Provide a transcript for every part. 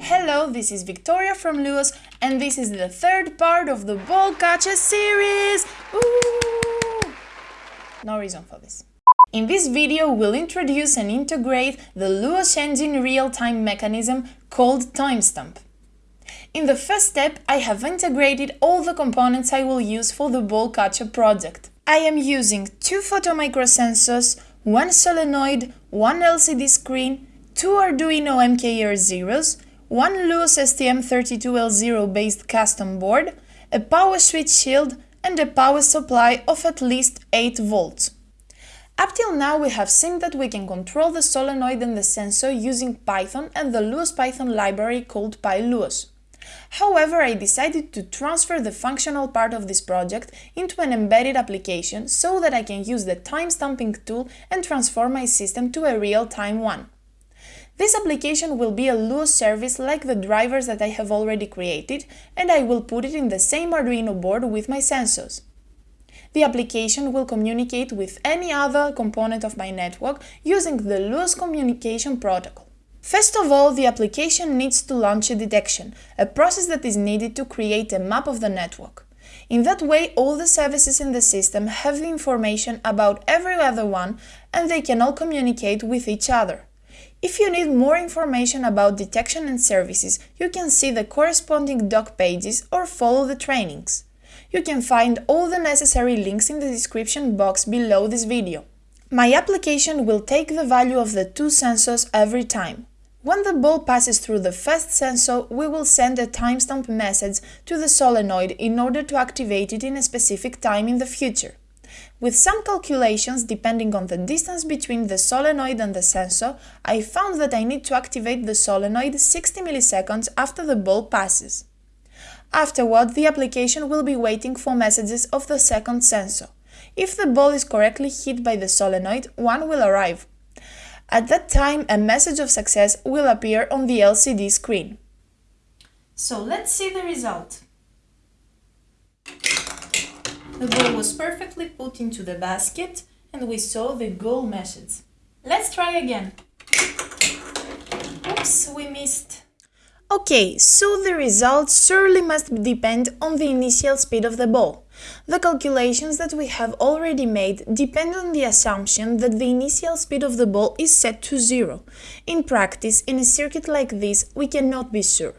Hello, this is Victoria from Luos and this is the third part of the Ball Catcher series! Ooh! No reason for this. In this video, we'll introduce and integrate the Luos engine real-time mechanism called timestamp. In the first step, I have integrated all the components I will use for the ball catcher project. I am using two photomicrosensors, one solenoid, one LCD screen, two Arduino MKR Zeros, one Luos STM32L0 based custom board, a power switch shield and a power supply of at least 8 volts. Up till now we have seen that we can control the solenoid and the sensor using Python and the Luos Python library called PyLuos. However, I decided to transfer the functional part of this project into an embedded application so that I can use the timestamping tool and transform my system to a real-time one. This application will be a Luos service like the drivers that I have already created, and I will put it in the same Arduino board with my sensors. The application will communicate with any other component of my network using the Luos communication protocol. First of all, the application needs to launch a detection, a process that is needed to create a map of the network. In that way, all the services in the system have the information about every other one and they can all communicate with each other. If you need more information about detection and services, you can see the corresponding doc pages or follow the trainings. You can find all the necessary links in the description box below this video. My application will take the value of the two sensors every time. When the ball passes through the first sensor, we will send a timestamp message to the solenoid in order to activate it in a specific time in the future. With some calculations depending on the distance between the solenoid and the sensor, I found that I need to activate the solenoid 60 milliseconds after the ball passes. Afterward, the application will be waiting for messages of the second sensor. If the ball is correctly hit by the solenoid, one will arrive. At that time, a message of success will appear on the LCD screen. So let's see the result. The ball was perfectly put into the basket and we saw the goal message. Let's try again. Oops, we missed. Okay, so the result surely must depend on the initial speed of the ball. The calculations that we have already made depend on the assumption that the initial speed of the ball is set to zero. In practice, in a circuit like this, we cannot be sure.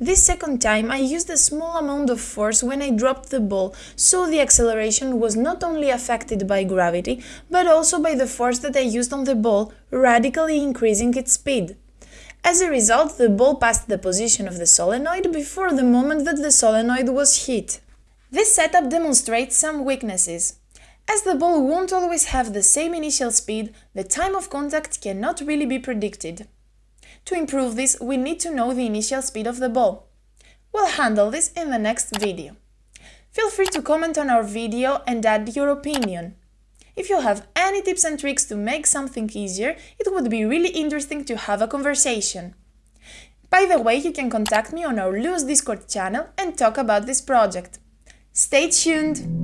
This second time I used a small amount of force when I dropped the ball, so the acceleration was not only affected by gravity, but also by the force that I used on the ball, radically increasing its speed. As a result, the ball passed the position of the solenoid before the moment that the solenoid was hit. This setup demonstrates some weaknesses. As the ball won't always have the same initial speed, the time of contact cannot really be predicted. To improve this, we need to know the initial speed of the ball. We'll handle this in the next video. Feel free to comment on our video and add your opinion. If you have any tips and tricks to make something easier, it would be really interesting to have a conversation. By the way, you can contact me on our Luos Discord channel and talk about this project. Stay tuned!